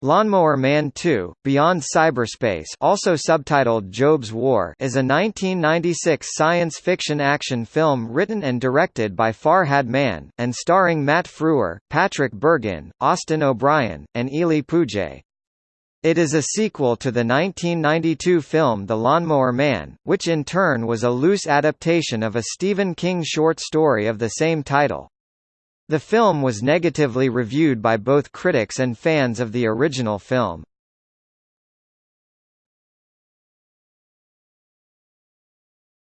Lawnmower Man 2: Beyond Cyberspace, also subtitled Job's War, is a 1996 science fiction action film written and directed by Farhad Mann and starring Matt Frewer, Patrick Bergin, Austin O'Brien, and Ely Pouget. It is a sequel to the 1992 film The Lawnmower Man, which in turn was a loose adaptation of a Stephen King short story of the same title. The film was negatively reviewed by both critics and fans of the original film.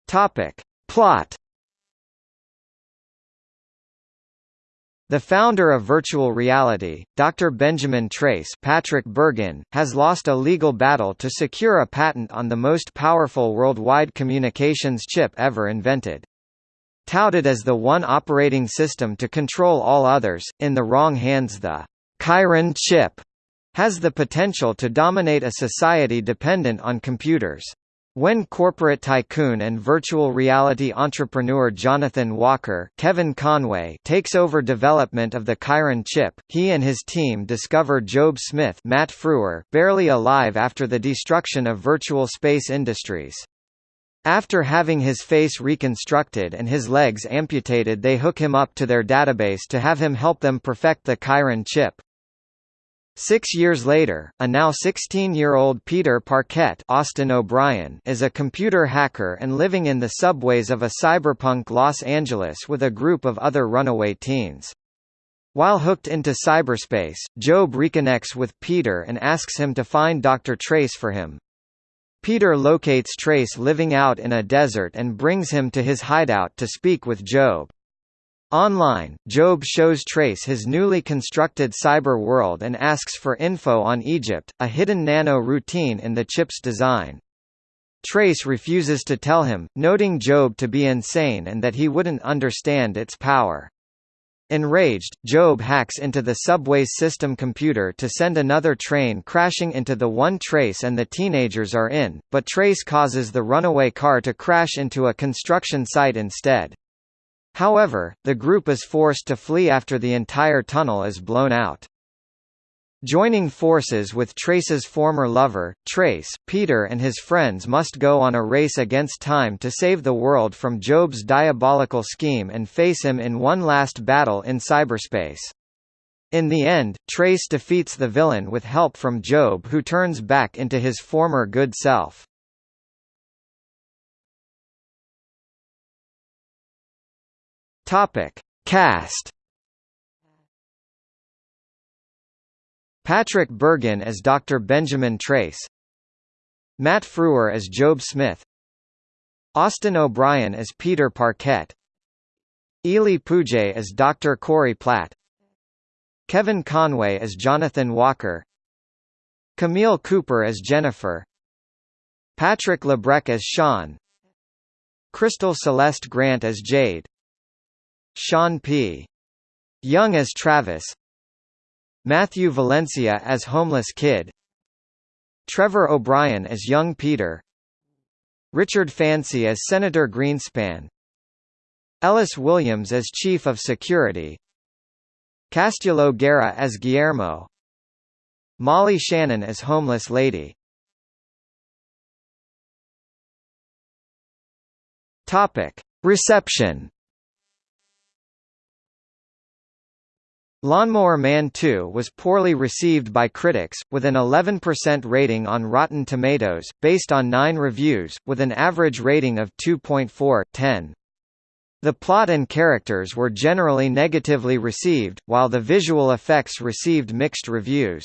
Topic. Plot The founder of virtual reality, Dr. Benjamin Trace Patrick Bergin, has lost a legal battle to secure a patent on the most powerful worldwide communications chip ever invented. Touted as the one operating system to control all others, in the wrong hands the Chiron chip has the potential to dominate a society dependent on computers. When corporate tycoon and virtual reality entrepreneur Jonathan Walker Kevin Conway takes over development of the Chiron chip, he and his team discover Job Smith Matt Frewer, barely alive after the destruction of virtual space industries. After having his face reconstructed and his legs amputated they hook him up to their database to have him help them perfect the Chiron chip. Six years later, a now 16-year-old Peter Parkette Austin O'Brien is a computer hacker and living in the subways of a cyberpunk Los Angeles with a group of other runaway teens. While hooked into cyberspace, Job reconnects with Peter and asks him to find Dr. Trace for him. Peter locates Trace living out in a desert and brings him to his hideout to speak with Job. Online, Job shows Trace his newly constructed cyber world and asks for info on Egypt, a hidden nano-routine in the chip's design. Trace refuses to tell him, noting Job to be insane and that he wouldn't understand its power. Enraged, Job hacks into the subway's system computer to send another train crashing into the one Trace and the teenagers are in, but Trace causes the runaway car to crash into a construction site instead. However, the group is forced to flee after the entire tunnel is blown out. Joining forces with Trace's former lover, Trace, Peter and his friends must go on a race against time to save the world from Job's diabolical scheme and face him in one last battle in cyberspace. In the end, Trace defeats the villain with help from Job who turns back into his former good self. Cast Patrick Bergin as Dr. Benjamin Trace Matt Frewer as Job Smith Austin O'Brien as Peter Parkette. Ely Pouget as Dr. Cori Platt Kevin Conway as Jonathan Walker Camille Cooper as Jennifer Patrick Labrecque as Sean Crystal Celeste Grant as Jade Sean P. Young as Travis Matthew Valencia as Homeless Kid Trevor O'Brien as Young Peter Richard Fancy as Senator Greenspan Ellis Williams as Chief of Security Castulo Guerra as Guillermo Molly Shannon as Homeless Lady. Reception Lawnmower Man 2 was poorly received by critics, with an 11% rating on Rotten Tomatoes, based on nine reviews, with an average rating of 2.4/10. The plot and characters were generally negatively received, while the visual effects received mixed reviews.